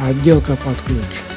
отделка под ключ.